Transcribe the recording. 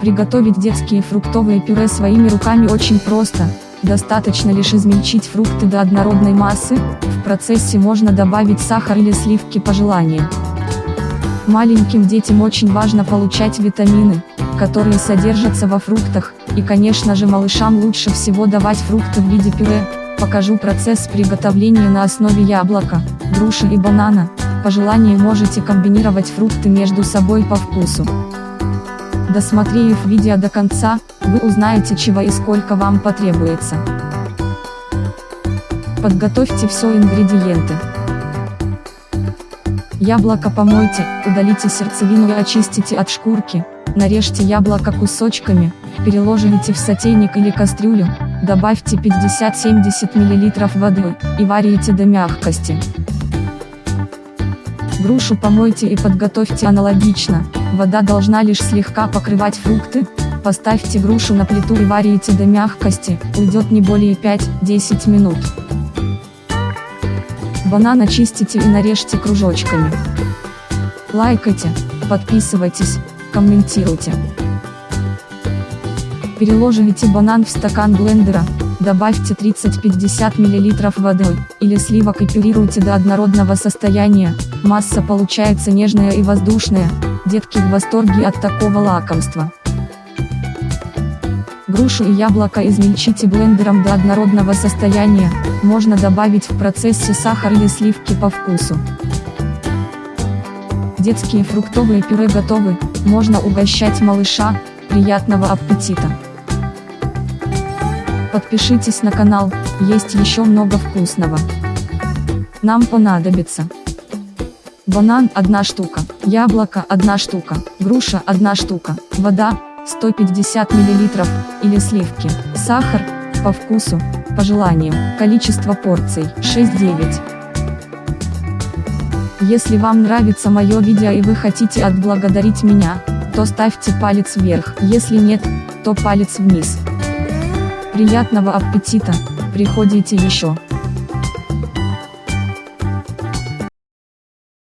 Приготовить детские фруктовые пюре своими руками очень просто. Достаточно лишь измельчить фрукты до однородной массы, в процессе можно добавить сахар или сливки по желанию. Маленьким детям очень важно получать витамины, которые содержатся во фруктах, и конечно же малышам лучше всего давать фрукты в виде пюре. Покажу процесс приготовления на основе яблока, груши и банана, по желанию можете комбинировать фрукты между собой по вкусу. Досмотрев видео до конца, вы узнаете чего и сколько вам потребуется. Подготовьте все ингредиенты. Яблоко помойте, удалите сердцевину и очистите от шкурки, нарежьте яблоко кусочками, переложите в сотейник или кастрюлю, добавьте 50-70 мл воды, и варите до мягкости. Грушу помойте и подготовьте аналогично, вода должна лишь слегка покрывать фрукты, поставьте грушу на плиту и варите до мягкости, уйдет не более 5-10 минут. Банан очистите и нарежьте кружочками. Лайкайте, подписывайтесь, комментируйте. Переложите банан в стакан блендера, добавьте 30-50 мл воды, или сливок и пюрируйте до однородного состояния, масса получается нежная и воздушная, детки в восторге от такого лакомства. Грушу и яблоко измельчите блендером до однородного состояния, можно добавить в процессе сахар или сливки по вкусу. Детские фруктовые пюре готовы, можно угощать малыша, приятного аппетита! Подпишитесь на канал, есть еще много вкусного. Нам понадобится банан 1 штука, яблоко 1 штука, груша 1 штука, вода 150 мл, или сливки, сахар, по вкусу, по желанию, количество порций 6-9. Если вам нравится мое видео и вы хотите отблагодарить меня, то ставьте палец вверх, если нет, то палец вниз. Приятного аппетита, приходите еще.